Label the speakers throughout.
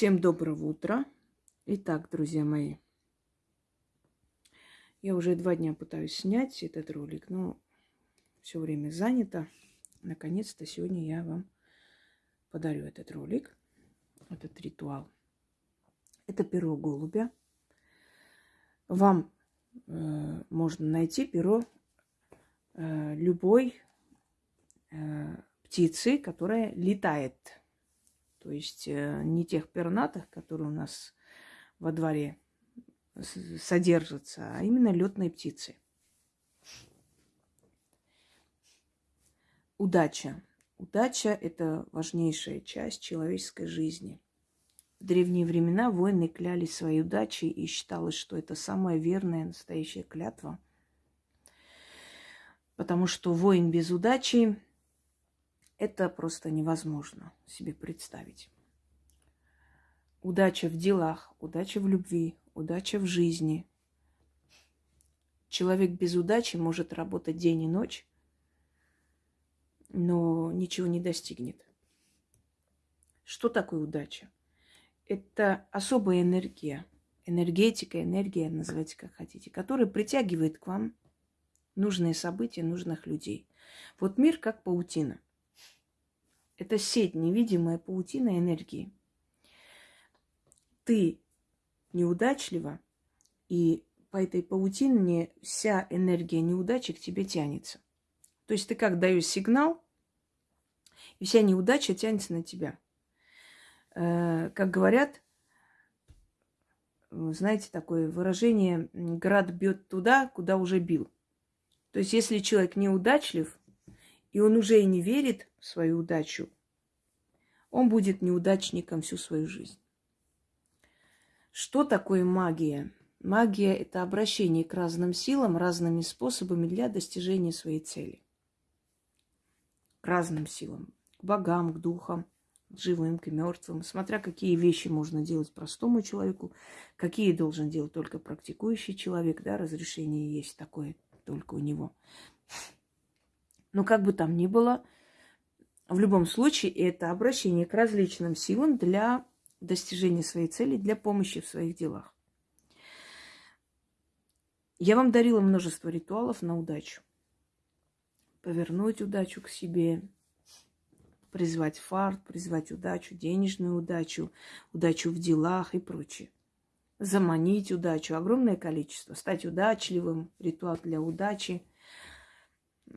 Speaker 1: Всем доброго утра. Итак, друзья мои, я уже два дня пытаюсь снять этот ролик, но все время занято. Наконец-то сегодня я вам подарю этот ролик, этот ритуал. Это перо голубя. Вам э, можно найти перо э, любой э, птицы, которая летает то есть э, не тех пернатых, которые у нас во дворе содержатся, а именно летные птицы. Удача. Удача – это важнейшая часть человеческой жизни. В древние времена воины клялись своей удачей и считалось, что это самая верная настоящая клятва. Потому что воин без удачи это просто невозможно себе представить. Удача в делах, удача в любви, удача в жизни. Человек без удачи может работать день и ночь, но ничего не достигнет. Что такое удача? Это особая энергия, энергетика, энергия, называйте как хотите, которая притягивает к вам нужные события, нужных людей. Вот мир как паутина – это сеть, невидимая паутина энергии. Ты неудачлива, и по этой паутине вся энергия неудачи к тебе тянется. То есть ты как даешь сигнал, и вся неудача тянется на тебя. Э, как говорят, знаете, такое выражение «град бьет туда, куда уже бил». То есть если человек неудачлив, и он уже и не верит в свою удачу, он будет неудачником всю свою жизнь. Что такое магия? Магия – это обращение к разным силам, разными способами для достижения своей цели. К разным силам. К богам, к духам, к живым, к мертвым. Смотря какие вещи можно делать простому человеку, какие должен делать только практикующий человек. Да, разрешение есть такое только у него. Но как бы там ни было, в любом случае это обращение к различным силам для достижения своей цели, для помощи в своих делах. Я вам дарила множество ритуалов на удачу. Повернуть удачу к себе, призвать фарт, призвать удачу, денежную удачу, удачу в делах и прочее. Заманить удачу, огромное количество, стать удачливым, ритуал для удачи –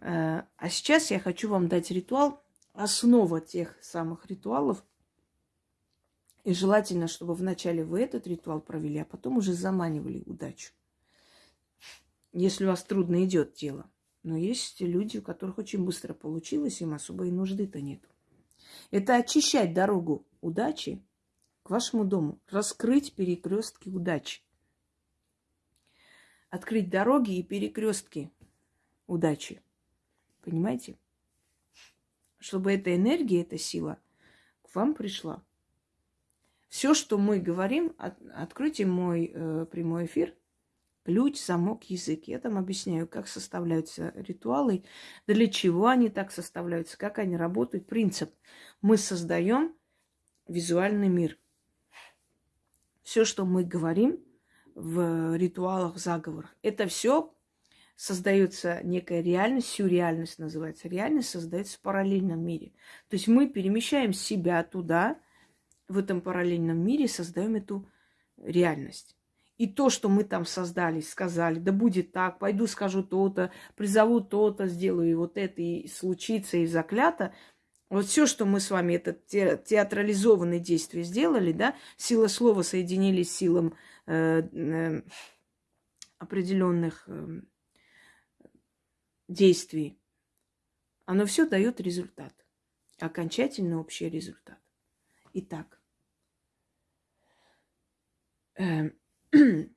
Speaker 1: а сейчас я хочу вам дать ритуал, основа тех самых ритуалов. И желательно, чтобы вначале вы этот ритуал провели, а потом уже заманивали удачу. Если у вас трудно идет дело. Но есть люди, у которых очень быстро получилось, им особой нужды-то нет. Это очищать дорогу удачи к вашему дому, раскрыть перекрестки удачи. Открыть дороги и перекрестки удачи. Понимаете? Чтобы эта энергия, эта сила к вам пришла. Все, что мы говорим, от, откройте мой э, прямой эфир. Ключ, замок, язык. Я там объясняю, как составляются ритуалы, для чего они так составляются, как они работают. Принцип. Мы создаем визуальный мир. Все, что мы говорим в ритуалах, заговорах, это все создается некая реальность, сюрреальность называется. Реальность создается в параллельном мире. То есть мы перемещаем себя туда, в этом параллельном мире, создаем эту реальность. И то, что мы там создали, сказали, да будет так, пойду скажу то-то, призову то-то, сделаю вот это, и случится, и заклято. Вот все, что мы с вами, это театрализованные действия сделали, да, сила слова соединились с силам э, э, определенных э, действий, оно все дает результат. Окончательный общий результат. Итак, э,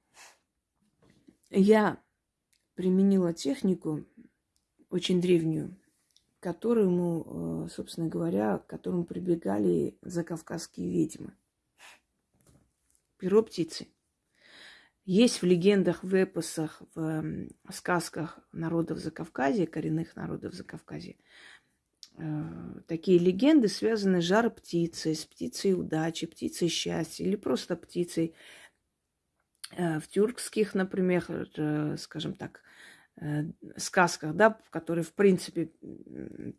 Speaker 1: я применила технику очень древнюю, которому, э, собственно говоря, к которому прибегали закавказские ведьмы. Перо птицы. Есть в легендах, в эпосах, в сказках народов Закавказья, коренных народов Закавказья, э, такие легенды, связанные с жар-птицей, с птицей удачи, птицей счастья или просто птицей. Э, в тюркских, например, э, скажем так, сказках, да, которые, в принципе,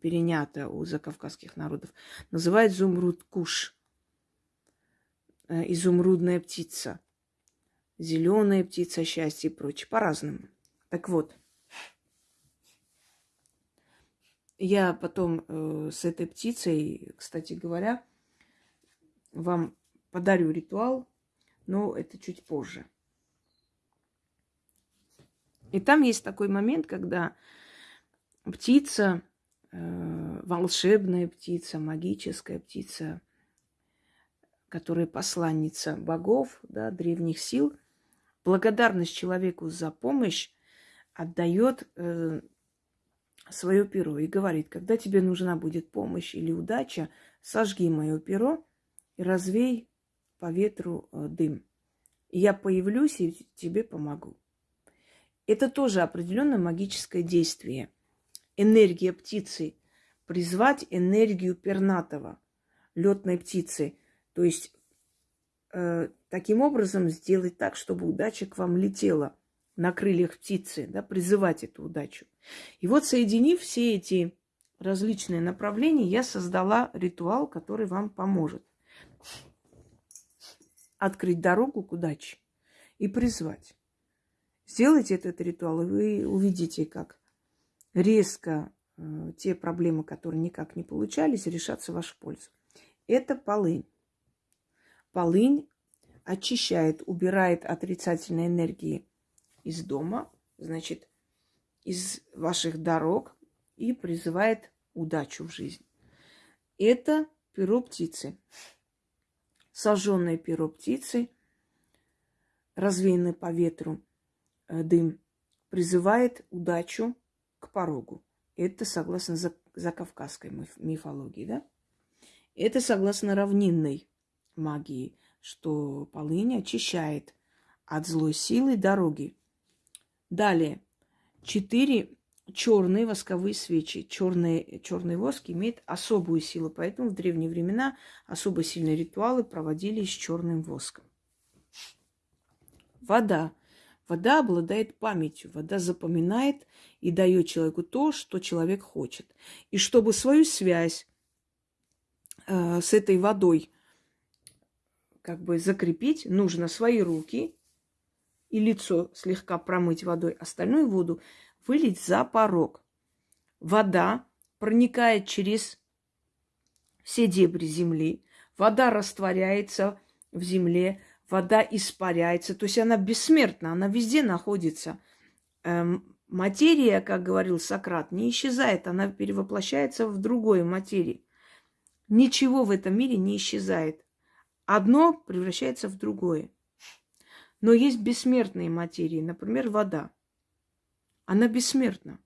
Speaker 1: переняты у закавказских народов, называют зумруд куш, изумрудная птица, зеленая птица счастья и прочее, по-разному. Так вот, я потом э, с этой птицей, кстати говоря, вам подарю ритуал, но это чуть позже. И там есть такой момент, когда птица, э, волшебная птица, магическая птица, которая посланница богов, да, древних сил, благодарность человеку за помощь отдает э, свое перо и говорит, когда тебе нужна будет помощь или удача, сожги мое перо и развей по ветру э, дым. Я появлюсь и тебе помогу. Это тоже определенное магическое действие. Энергия птицы. Призвать энергию пернатого, летной птицы. То есть э, таким образом сделать так, чтобы удача к вам летела на крыльях птицы, да, призывать эту удачу. И вот соединив все эти различные направления, я создала ритуал, который вам поможет открыть дорогу к удаче и призвать. Сделайте этот ритуал, и вы увидите, как резко э, те проблемы, которые никак не получались, решатся в вашу пользу. Это полынь. Полынь очищает, убирает отрицательные энергии из дома, значит, из ваших дорог и призывает удачу в жизнь. Это перо птицы. Сожженное перо птицы, развеянное по ветру, Э, дым призывает удачу к порогу. Это согласно закавказской мифологии, да? Это согласно равнинной магии, что полынь очищает от злой силы дороги. Далее. Четыре черные восковые свечи. Черный, черный воск имеет особую силу, поэтому в древние времена особо сильные ритуалы проводились с черным воском. Вода Вода обладает памятью, вода запоминает и дает человеку то, что человек хочет. И чтобы свою связь э, с этой водой как бы закрепить, нужно свои руки и лицо слегка промыть водой, остальную воду вылить за порог. Вода проникает через все дебри земли, вода растворяется в земле, вода испаряется, то есть она бессмертна, она везде находится. Эм, материя, как говорил Сократ, не исчезает, она перевоплощается в другую материю. Ничего в этом мире не исчезает. Одно превращается в другое. Но есть бессмертные материи, например, вода. Она бессмертна.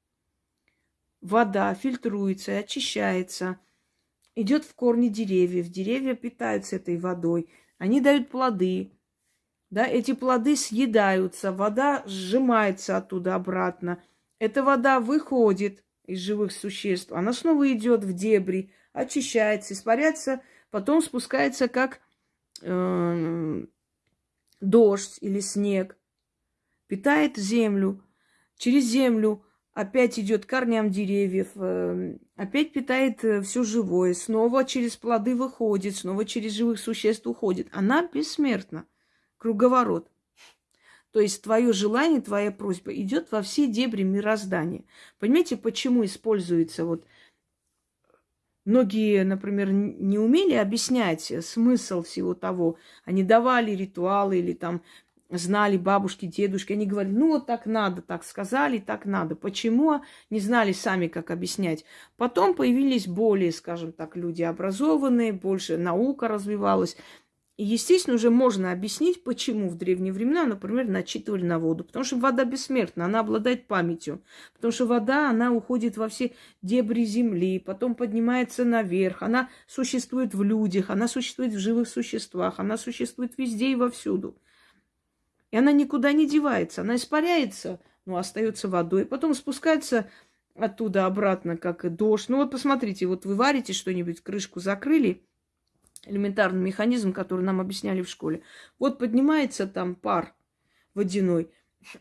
Speaker 1: Вода фильтруется, очищается, идет в корни деревьев. Деревья питаются этой водой – они дают плоды. Да, эти плоды съедаются, вода сжимается оттуда обратно. Эта вода выходит из живых существ, она снова идет в дебри, очищается, испаряется, потом спускается как э, дождь или снег, питает землю. Через землю опять идет корням деревьев, э, опять питает э, все живое, снова через плоды выходит, снова через живых существ уходит. Она бессмертна. Круговорот. То есть твое желание, твоя просьба идет во все дебри мироздания. Понимаете, почему используется вот Многие, например, не умели объяснять смысл всего того. Они давали ритуалы или там знали бабушки, дедушки, они говорили, ну вот так надо, так сказали, так надо. Почему? Не знали сами, как объяснять. Потом появились более, скажем так, люди образованные, больше наука развивалась. Естественно, уже можно объяснить, почему в древние времена, например, начитывали на воду. Потому что вода бессмертна, она обладает памятью. Потому что вода, она уходит во все дебри земли, потом поднимается наверх. Она существует в людях, она существует в живых существах, она существует везде и вовсюду. И она никуда не девается. Она испаряется, но остается водой. Потом спускается оттуда обратно, как и дождь. Ну вот посмотрите, вот вы варите что-нибудь, крышку закрыли, элементарный механизм, который нам объясняли в школе. Вот поднимается там пар водяной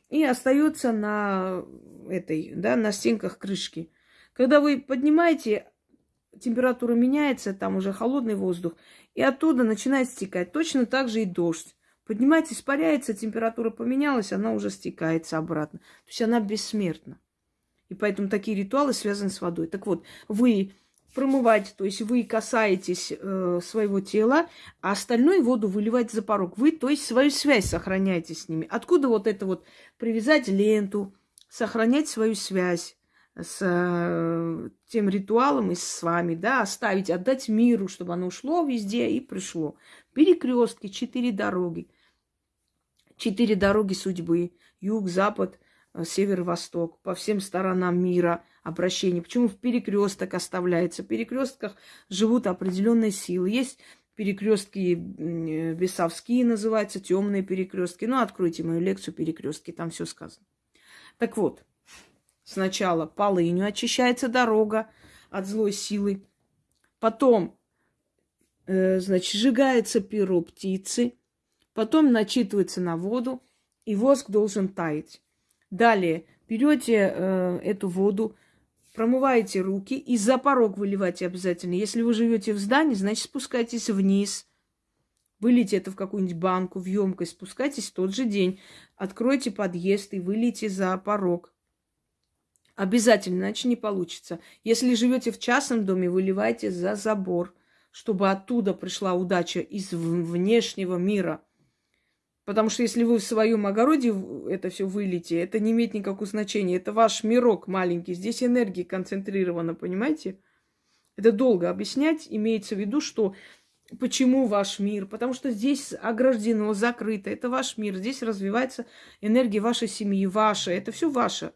Speaker 1: и остается на этой, да, на стенках крышки. Когда вы поднимаете, температура меняется, там уже холодный воздух, и оттуда начинает стекать. Точно так же и дождь. Поднимается, испаряется, температура поменялась, она уже стекается обратно. То есть она бессмертна. И поэтому такие ритуалы связаны с водой. Так вот, вы промываете, то есть вы касаетесь э, своего тела, а остальную воду выливаете за порог. Вы, то есть, свою связь сохраняете с ними. Откуда вот это вот привязать ленту, сохранять свою связь с э, тем ритуалом и с вами, да, оставить, отдать миру, чтобы оно ушло везде и пришло. Перекрестки, четыре дороги. Четыре дороги судьбы. Юг, запад, э, север, восток. По всем сторонам мира обращение. Почему в перекресток оставляется? В перекрестках живут определенные силы. Есть перекрестки э, бесовские называются, темные перекрестки. Ну, откройте мою лекцию перекрестки, там все сказано. Так вот, Сначала полынью очищается дорога от злой силы. Потом, э, значит, сжигается перо птицы. Потом начитывается на воду, и воск должен таять. Далее берете э, эту воду, промываете руки и за порог выливайте обязательно. Если вы живете в здании, значит спускайтесь вниз, вылейте это в какую-нибудь банку, в емкость, спускайтесь в тот же день, откройте подъезд и вылейте за порог. Обязательно, иначе не получится. Если живете в частном доме, выливайте за забор, чтобы оттуда пришла удача из внешнего мира. Потому что если вы в своем огороде это все вылите, это не имеет никакого значения. Это ваш мирок маленький. Здесь энергия концентрирована, понимаете? Это долго объяснять. Имеется в виду, что почему ваш мир? Потому что здесь ограждено, закрыто. Это ваш мир. Здесь развивается энергия вашей семьи, ваша. Это все ваше.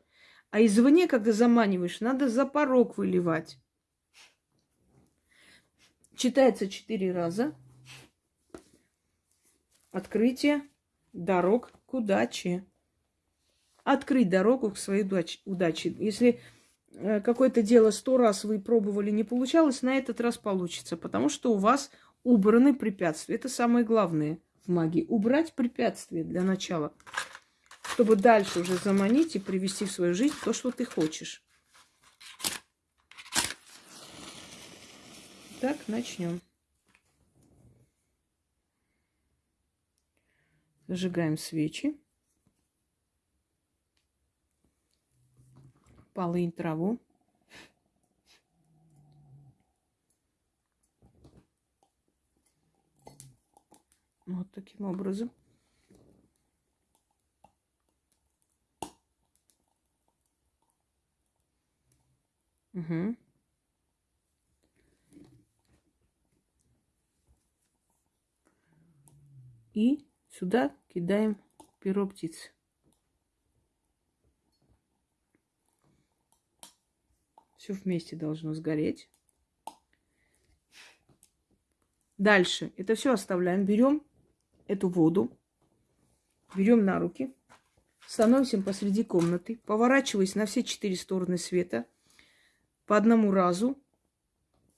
Speaker 1: А извне, когда заманиваешь, надо за порог выливать. Читается четыре раза. Открытие дорог к удаче. Открыть дорогу к своей удаче. Если э, какое-то дело сто раз вы пробовали, не получалось, на этот раз получится, потому что у вас убраны препятствия. Это самое главное в магии. Убрать препятствия для начала чтобы дальше уже заманить и привести в свою жизнь то, что ты хочешь. Так, начнем. Зажигаем свечи. Полынь траву. Вот таким образом. Угу. И сюда кидаем перо птицы. Все вместе должно сгореть. Дальше это все оставляем. Берем эту воду, берем на руки, становимся посреди комнаты, поворачиваясь на все четыре стороны света – по одному разу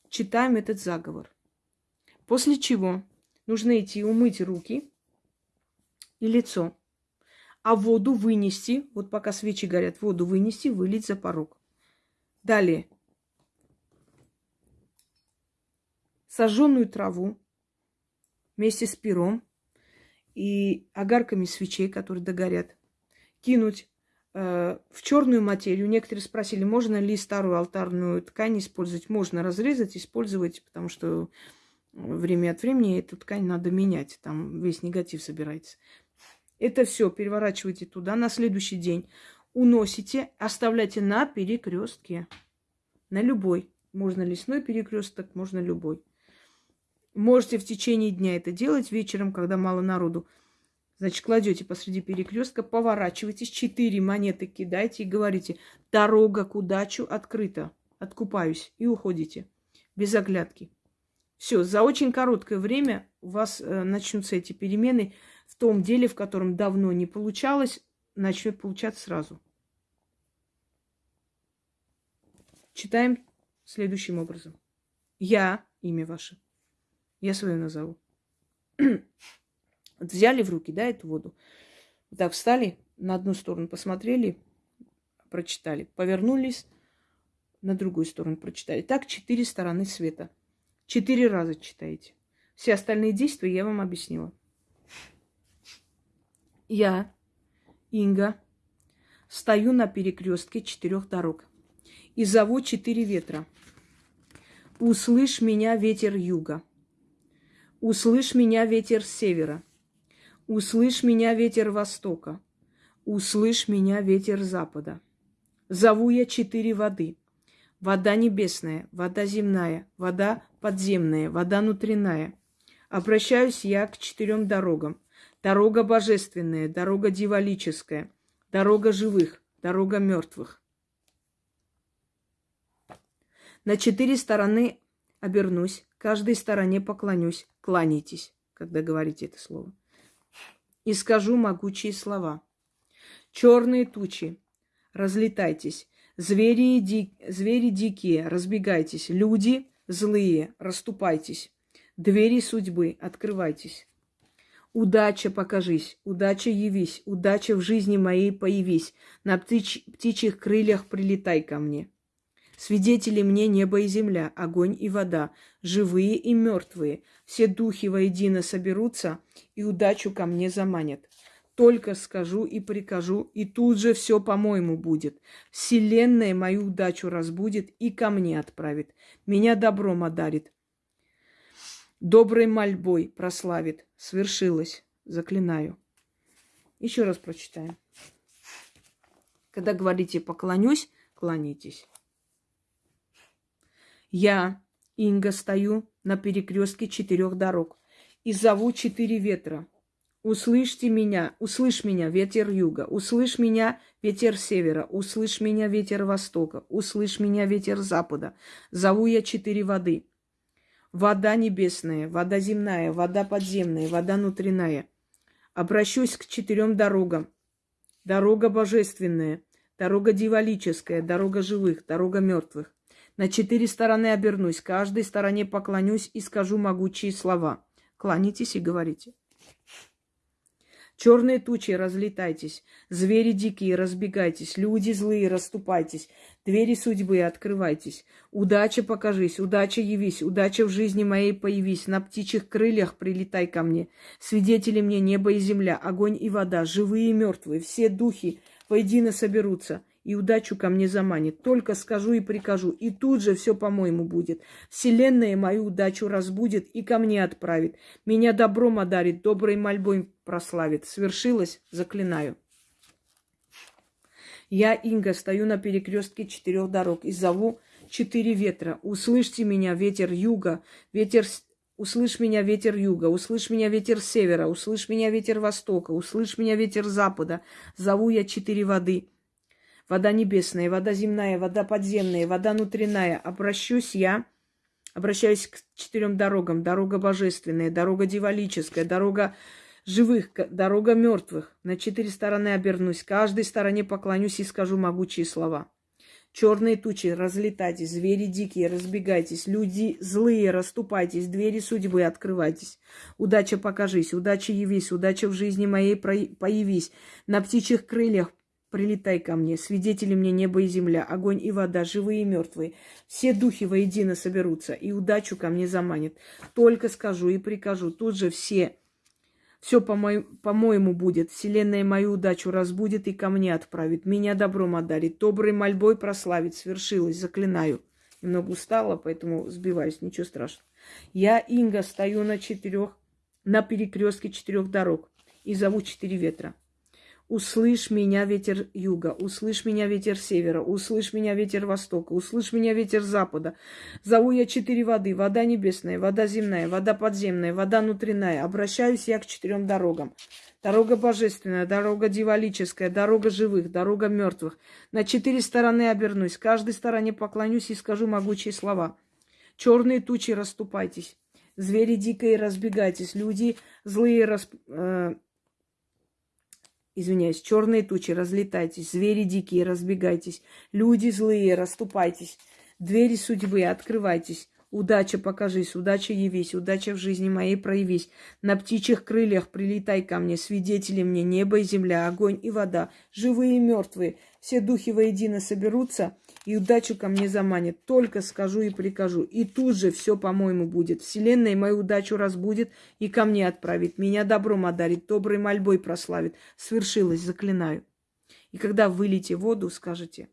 Speaker 1: читаем этот заговор. После чего нужно идти умыть руки и лицо, а воду вынести, вот пока свечи горят, воду вынести, вылить за порог. Далее. Сожженную траву вместе с пером и огарками свечей, которые догорят, кинуть Э, в черную материю. Некоторые спросили, можно ли старую алтарную ткань использовать. Можно разрезать, использовать, потому что время от времени эту ткань надо менять. Там весь негатив собирается. Это все переворачивайте туда на следующий день. Уносите, оставляйте на перекрестке. На любой. Можно лесной перекресток, можно любой. Можете в течение дня это делать вечером, когда мало народу. Значит, кладете посреди перекрестка, поворачиваетесь, четыре монеты кидаете и говорите, дорога к удачу открыта, откупаюсь, и уходите, без оглядки. Все, за очень короткое время у вас э, начнутся эти перемены в том деле, в котором давно не получалось, начнет получаться сразу. Читаем следующим образом. Я, имя ваше, я свое назову. вот взяли в руки, да, эту воду. Вот так встали, на одну сторону посмотрели, прочитали. Повернулись, на другую сторону прочитали. Так четыре стороны света. Четыре раза читаете. Все остальные действия я вам объяснила. Я, Инга, стою на перекрестке четырех дорог и зову четыре ветра. Услышь меня, ветер юга. Услышь меня, ветер севера. Услышь меня, ветер востока. Услышь меня, ветер запада. Зову я четыре воды. Вода небесная, вода земная, вода подземная, вода внутренняя. Обращаюсь я к четырем дорогам. Дорога божественная, дорога дивалическая, дорога живых, дорога мертвых. На четыре стороны обернусь, каждой стороне поклонюсь, кланяйтесь, когда говорите это слово. И скажу могучие слова. Черные тучи, разлетайтесь, звери, ди... звери дикие, разбегайтесь, люди злые, расступайтесь, двери судьбы, открывайтесь. Удача покажись, удача явись, удача в жизни моей появись, на птич... птичьих крыльях прилетай ко мне. Свидетели мне небо и земля, огонь и вода, живые и мертвые. Все духи воедино соберутся и удачу ко мне заманят. Только скажу и прикажу, и тут же все по-моему будет. Вселенная мою удачу разбудит и ко мне отправит. Меня добром одарит. Доброй мольбой прославит. Свершилось. Заклинаю. Еще раз прочитаем. Когда говорите «поклонюсь», клонитесь. Я, Инга, стою на перекрестке четырех дорог и зову четыре ветра. Услышьте меня, услышь меня, ветер юга, услышь меня, ветер севера, услышь меня, ветер востока, услышь меня, ветер запада. Зову я четыре воды. Вода небесная, вода земная, вода подземная, вода внутренняя. Обращусь к четырем дорогам. Дорога божественная, дорога дивалическая, дорога живых, дорога мертвых. На четыре стороны обернусь, каждой стороне поклонюсь и скажу могучие слова. Кланяйтесь и говорите. Черные тучи, разлетайтесь, звери дикие, разбегайтесь, люди злые, расступайтесь, двери судьбы, открывайтесь. Удача покажись, удача явись, удача в жизни моей появись, на птичьих крыльях прилетай ко мне. Свидетели мне небо и земля, огонь и вода, живые и мертвые, все духи воедино соберутся и удачу ко мне заманит. Только скажу и прикажу, и тут же все по-моему будет. Вселенная мою удачу разбудит и ко мне отправит. Меня добром одарит, доброй мольбой прославит. Свершилось, заклинаю. Я, Инга, стою на перекрестке четырех дорог и зову четыре ветра. Услышьте меня, ветер юга, ветер Услышь меня, ветер юга, услышь меня, ветер севера, услышь меня, ветер востока, услышь меня, ветер запада. Зову я четыре воды вода небесная, вода земная, вода подземная, вода внутренняя. Обращусь я, обращаюсь к четырем дорогам. Дорога божественная, дорога дивалическая, дорога живых, дорога мертвых. На четыре стороны обернусь, каждой стороне поклонюсь и скажу могучие слова. Черные тучи, разлетайтесь, звери дикие, разбегайтесь, люди злые, расступайтесь, двери судьбы открывайтесь. Удача покажись, удача явись, удача в жизни моей появись. На птичьих крыльях Прилетай ко мне, свидетели мне небо и земля, огонь и вода, живые и мертвые. Все духи воедино соберутся и удачу ко мне заманят. Только скажу и прикажу, тут же все, все по-моему будет. Вселенная мою удачу разбудит и ко мне отправит. Меня добром одарит, доброй мольбой прославит. Свершилось, заклинаю. Немного устала, поэтому сбиваюсь, ничего страшного. Я, Инга, стою на четырех, на перекрестке четырех дорог и зову четыре ветра. Услышь меня, ветер юга, услышь меня, ветер севера, услышь меня, ветер востока, услышь меня, ветер запада. Зову я четыре воды, вода небесная, вода земная, вода подземная, вода внутренняя. Обращаюсь я к четырем дорогам. Дорога божественная, дорога дивалическая, дорога живых, дорога мертвых. На четыре стороны обернусь, каждой стороне поклонюсь и скажу могучие слова. Черные тучи расступайтесь, звери дикие разбегайтесь, люди злые расп... Э, извиняюсь, черные тучи, разлетайтесь, звери дикие, разбегайтесь, люди злые, расступайтесь, Двери судьбы, открывайтесь. Удача покажись, удача явись, удача в жизни моей проявись. На птичьих крыльях прилетай ко мне, свидетели мне, небо и земля, огонь и вода, живые и мертвые. Все духи воедино соберутся и удачу ко мне заманят. Только скажу и прикажу. И тут же все, по-моему, будет. Вселенная мою удачу разбудит и ко мне отправит. Меня добром одарит, доброй мольбой прославит. Свершилось, заклинаю. И когда вылите в воду, скажете,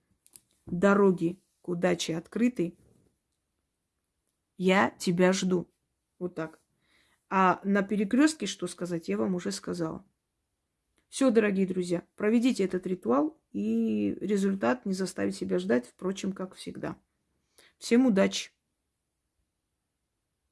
Speaker 1: дороги к удаче открыты, я тебя жду. Вот так. А на перекрестке что сказать, я вам уже сказала. Все, дорогие друзья, проведите этот ритуал, и результат не заставит себя ждать, впрочем, как всегда. Всем удачи!